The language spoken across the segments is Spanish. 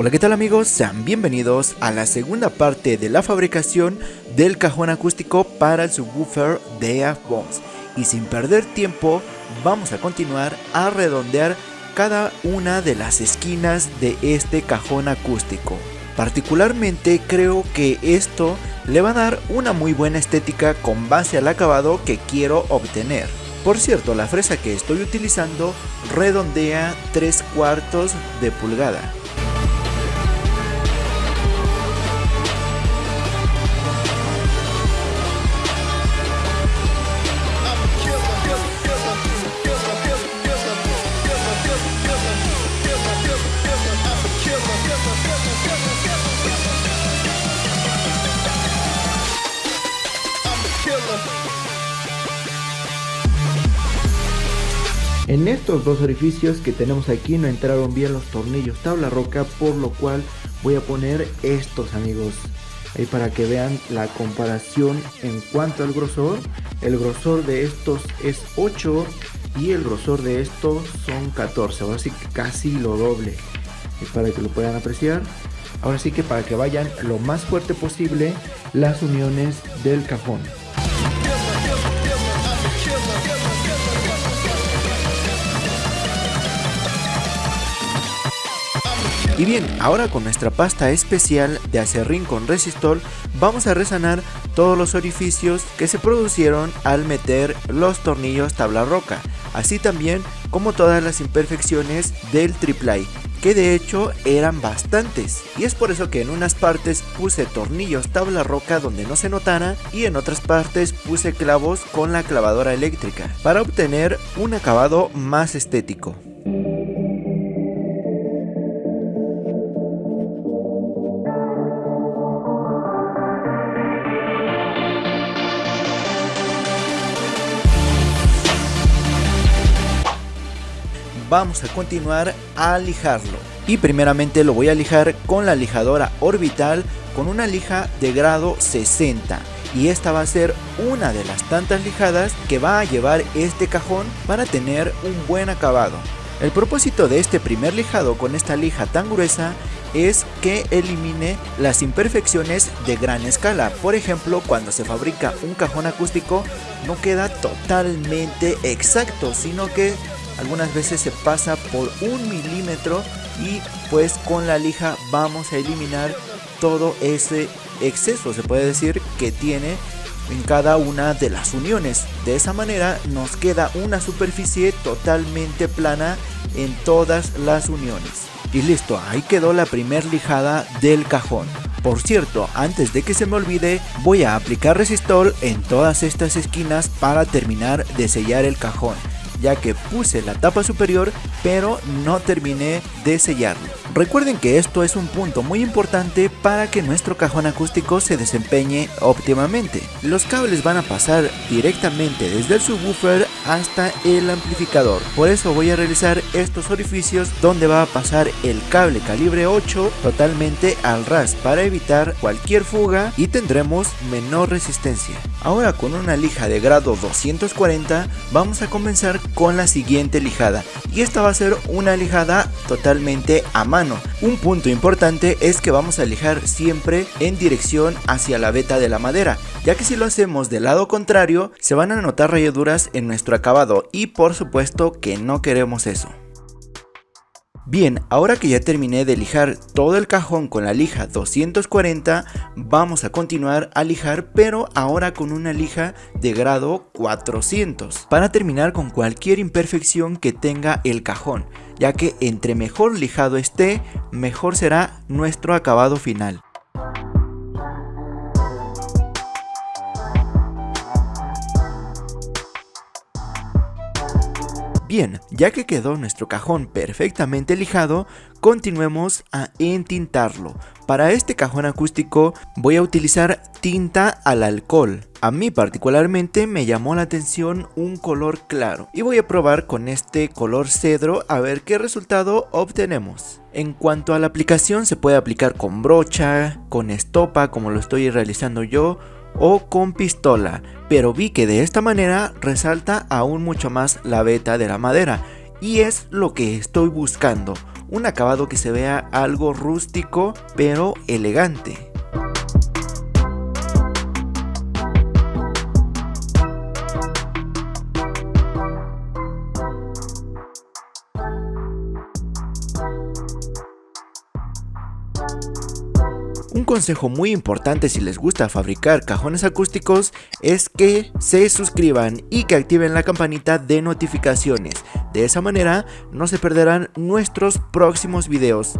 Hola qué tal amigos, sean bienvenidos a la segunda parte de la fabricación del cajón acústico para el subwoofer de AFBOMS y sin perder tiempo vamos a continuar a redondear cada una de las esquinas de este cajón acústico. Particularmente creo que esto le va a dar una muy buena estética con base al acabado que quiero obtener. Por cierto, la fresa que estoy utilizando redondea 3 cuartos de pulgada. Estos dos orificios que tenemos aquí no entraron bien los tornillos tabla roca, por lo cual voy a poner estos amigos. Ahí para que vean la comparación en cuanto al grosor. El grosor de estos es 8 y el grosor de estos son 14. Ahora sí que casi lo doble. Es para que lo puedan apreciar. Ahora sí que para que vayan lo más fuerte posible las uniones del cajón. Y bien, ahora con nuestra pasta especial de acerrín con resistol vamos a resanar todos los orificios que se produjeron al meter los tornillos tabla roca, así también como todas las imperfecciones del triplay que de hecho eran bastantes y es por eso que en unas partes puse tornillos tabla roca donde no se notara y en otras partes puse clavos con la clavadora eléctrica para obtener un acabado más estético. Vamos a continuar a lijarlo. Y primeramente lo voy a lijar con la lijadora orbital con una lija de grado 60. Y esta va a ser una de las tantas lijadas que va a llevar este cajón para tener un buen acabado. El propósito de este primer lijado con esta lija tan gruesa es que elimine las imperfecciones de gran escala. Por ejemplo, cuando se fabrica un cajón acústico no queda totalmente exacto, sino que algunas veces se pasa por un milímetro y pues con la lija vamos a eliminar todo ese exceso. Se puede decir que tiene en cada una de las uniones. De esa manera nos queda una superficie totalmente plana en todas las uniones. Y listo ahí quedó la primer lijada del cajón. Por cierto, antes de que se me olvide, voy a aplicar resistol en todas estas esquinas para terminar de sellar el cajón ya que puse la tapa superior pero no terminé de sellarlo. Recuerden que esto es un punto muy importante para que nuestro cajón acústico se desempeñe óptimamente. Los cables van a pasar directamente desde el subwoofer hasta el amplificador. Por eso voy a realizar estos orificios donde va a pasar el cable calibre 8 totalmente al ras para evitar cualquier fuga y tendremos menor resistencia. Ahora con una lija de grado 240 vamos a comenzar con la siguiente lijada y esta va a ser una lijada totalmente a mano un punto importante es que vamos a lijar siempre en dirección hacia la veta de la madera, ya que si lo hacemos del lado contrario se van a notar rayaduras en nuestro acabado y por supuesto que no queremos eso. Bien, ahora que ya terminé de lijar todo el cajón con la lija 240, vamos a continuar a lijar pero ahora con una lija de grado 400 para terminar con cualquier imperfección que tenga el cajón, ya que entre mejor lijado esté, mejor será nuestro acabado final. Bien, ya que quedó nuestro cajón perfectamente lijado, continuemos a entintarlo. Para este cajón acústico voy a utilizar tinta al alcohol. A mí particularmente me llamó la atención un color claro y voy a probar con este color cedro a ver qué resultado obtenemos. En cuanto a la aplicación se puede aplicar con brocha, con estopa como lo estoy realizando yo o con pistola, pero vi que de esta manera resalta aún mucho más la veta de la madera y es lo que estoy buscando, un acabado que se vea algo rústico pero elegante. Un consejo muy importante si les gusta fabricar cajones acústicos es que se suscriban y que activen la campanita de notificaciones. De esa manera no se perderán nuestros próximos videos.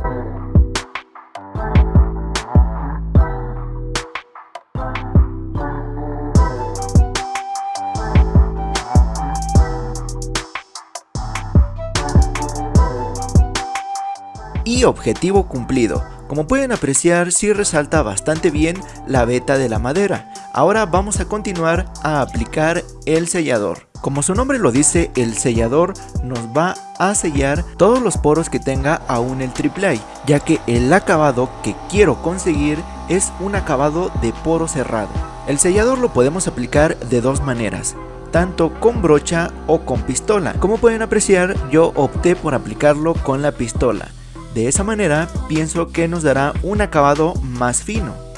Y objetivo cumplido. Como pueden apreciar, sí resalta bastante bien la veta de la madera. Ahora vamos a continuar a aplicar el sellador. Como su nombre lo dice, el sellador nos va a sellar todos los poros que tenga aún el AAA, ya que el acabado que quiero conseguir es un acabado de poro cerrado. El sellador lo podemos aplicar de dos maneras, tanto con brocha o con pistola. Como pueden apreciar, yo opté por aplicarlo con la pistola. De esa manera pienso que nos dará un acabado más fino.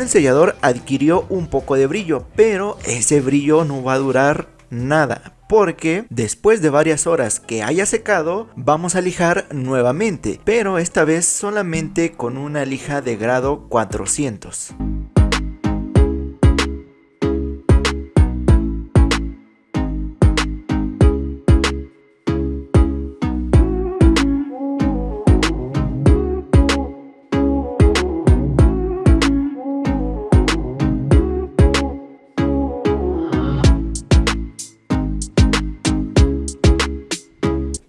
El sellador adquirió un poco de brillo, pero ese brillo no va a durar nada porque después de varias horas que haya secado vamos a lijar nuevamente pero esta vez solamente con una lija de grado 400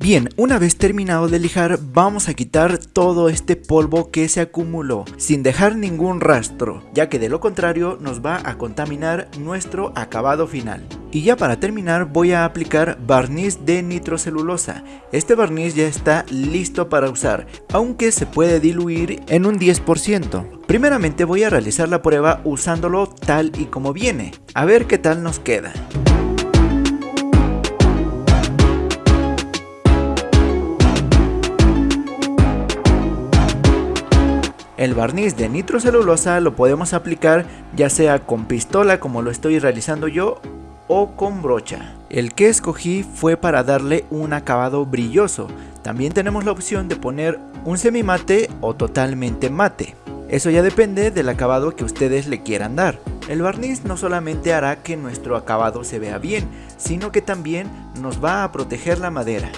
Bien, una vez terminado de lijar vamos a quitar todo este polvo que se acumuló sin dejar ningún rastro ya que de lo contrario nos va a contaminar nuestro acabado final. Y ya para terminar voy a aplicar barniz de nitrocelulosa. Este barniz ya está listo para usar, aunque se puede diluir en un 10%. Primeramente voy a realizar la prueba usándolo tal y como viene, a ver qué tal nos queda. El barniz de nitrocelulosa lo podemos aplicar ya sea con pistola como lo estoy realizando yo o con brocha. El que escogí fue para darle un acabado brilloso. También tenemos la opción de poner un semimate o totalmente mate. Eso ya depende del acabado que ustedes le quieran dar. El barniz no solamente hará que nuestro acabado se vea bien, sino que también nos va a proteger la madera.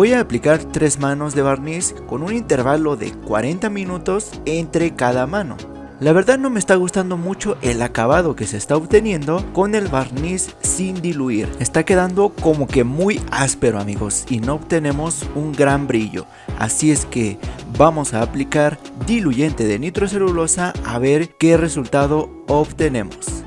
Voy a aplicar tres manos de barniz con un intervalo de 40 minutos entre cada mano. La verdad no me está gustando mucho el acabado que se está obteniendo con el barniz sin diluir. Está quedando como que muy áspero amigos y no obtenemos un gran brillo. Así es que vamos a aplicar diluyente de nitrocelulosa a ver qué resultado obtenemos.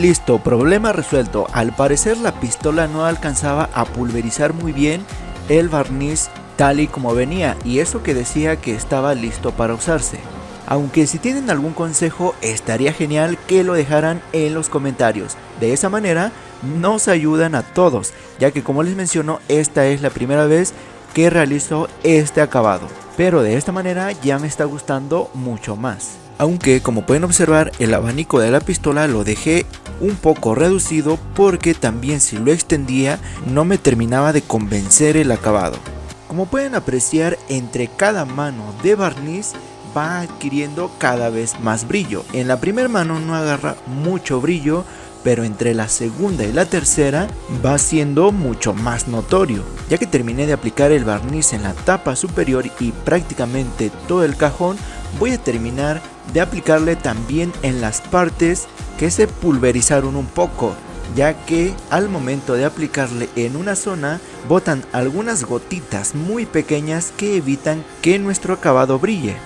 Listo, problema resuelto. Al parecer la pistola no alcanzaba a pulverizar muy bien el barniz tal y como venía y eso que decía que estaba listo para usarse. Aunque si tienen algún consejo estaría genial que lo dejaran en los comentarios. De esa manera nos ayudan a todos, ya que como les menciono esta es la primera vez que realizo este acabado. Pero de esta manera ya me está gustando mucho más aunque como pueden observar el abanico de la pistola lo dejé un poco reducido porque también si lo extendía no me terminaba de convencer el acabado. Como pueden apreciar entre cada mano de barniz va adquiriendo cada vez más brillo. En la primera mano no agarra mucho brillo, pero entre la segunda y la tercera va siendo mucho más notorio. Ya que terminé de aplicar el barniz en la tapa superior y prácticamente todo el cajón, voy a terminar de aplicarle también en las partes que se pulverizaron un poco ya que al momento de aplicarle en una zona botan algunas gotitas muy pequeñas que evitan que nuestro acabado brille.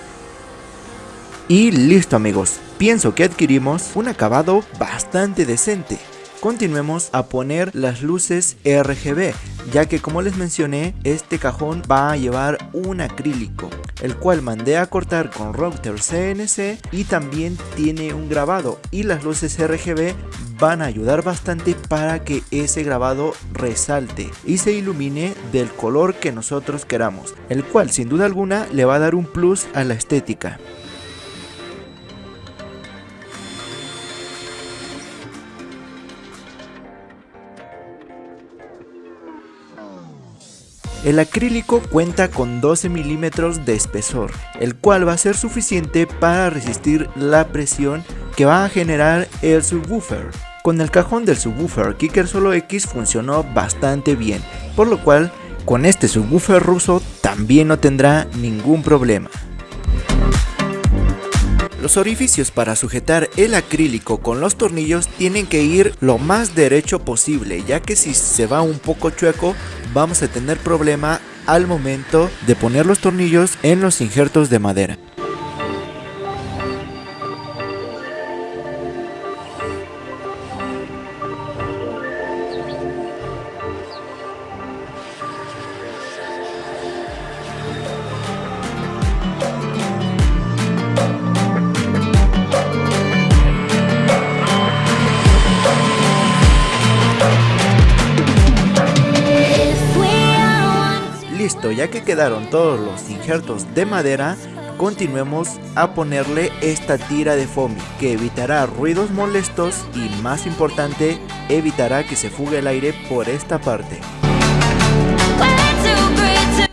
Y listo amigos, pienso que adquirimos un acabado bastante decente. Continuemos a poner las luces RGB, ya que como les mencioné, este cajón va a llevar un acrílico, el cual mandé a cortar con router CNC y también tiene un grabado y las luces RGB van a ayudar bastante para que ese grabado resalte y se ilumine del color que nosotros queramos, el cual sin duda alguna le va a dar un plus a la estética. El acrílico cuenta con 12 milímetros de espesor, el cual va a ser suficiente para resistir la presión que va a generar el subwoofer. Con el cajón del subwoofer Kicker Solo X funcionó bastante bien, por lo cual con este subwoofer ruso también no tendrá ningún problema. Los orificios para sujetar el acrílico con los tornillos tienen que ir lo más derecho posible, ya que si se va un poco chueco vamos a tener problema al momento de poner los tornillos en los injertos de madera. Ya que quedaron todos los injertos de madera, continuemos a ponerle esta tira de foamy que evitará ruidos molestos y más importante, evitará que se fugue el aire por esta parte.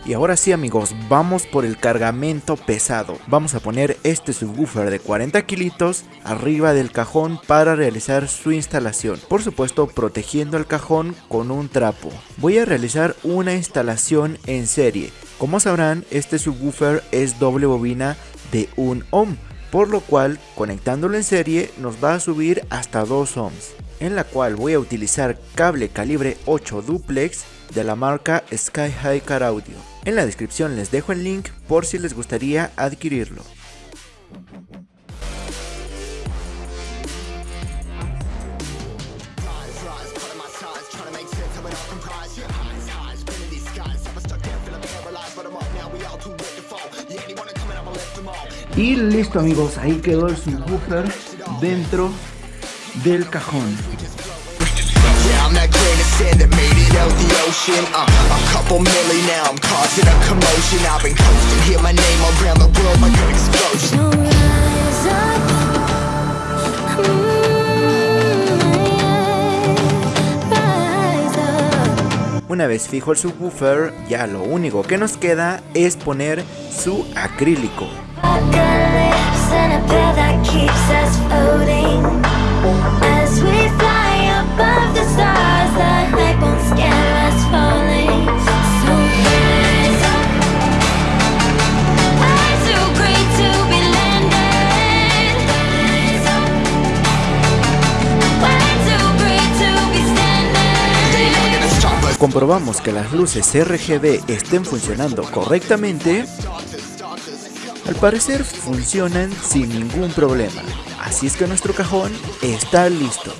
Y ahora sí amigos, vamos por el cargamento pesado. Vamos a poner este subwoofer de 40 kilitos arriba del cajón para realizar su instalación. Por supuesto protegiendo el cajón con un trapo. Voy a realizar una instalación en serie. Como sabrán, este subwoofer es doble bobina de 1 ohm. Por lo cual, conectándolo en serie nos va a subir hasta 2 ohms. En la cual voy a utilizar cable calibre 8 duplex de la marca Sky High Car Audio. En la descripción les dejo el link por si les gustaría adquirirlo. Y listo amigos, ahí quedó el subwoofer dentro del cajón. Una vez fijo el subwoofer, ya lo único que nos queda es poner su acrílico. Comprobamos que las luces RGB estén funcionando correctamente, al parecer funcionan sin ningún problema. Así es que nuestro cajón está listo.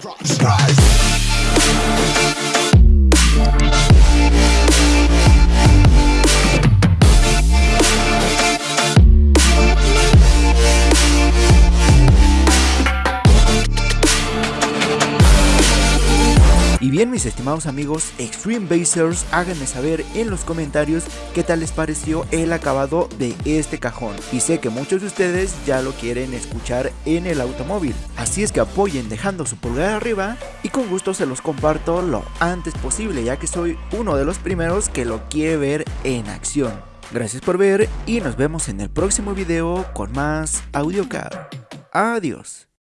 Bien mis estimados amigos Extreme Basers, háganme saber en los comentarios qué tal les pareció el acabado de este cajón. Y sé que muchos de ustedes ya lo quieren escuchar en el automóvil. Así es que apoyen dejando su pulgar arriba y con gusto se los comparto lo antes posible ya que soy uno de los primeros que lo quiere ver en acción. Gracias por ver y nos vemos en el próximo video con más AudioCAD. Adiós.